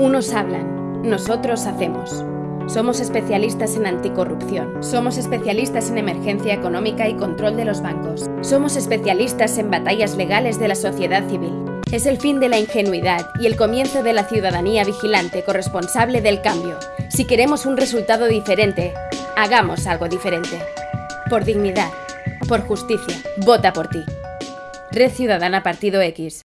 Unos hablan, nosotros hacemos. Somos especialistas en anticorrupción. Somos especialistas en emergencia económica y control de los bancos. Somos especialistas en batallas legales de la sociedad civil. Es el fin de la ingenuidad y el comienzo de la ciudadanía vigilante corresponsable del cambio. Si queremos un resultado diferente, hagamos algo diferente. Por dignidad, por justicia, vota por ti. Red Ciudadana Partido X.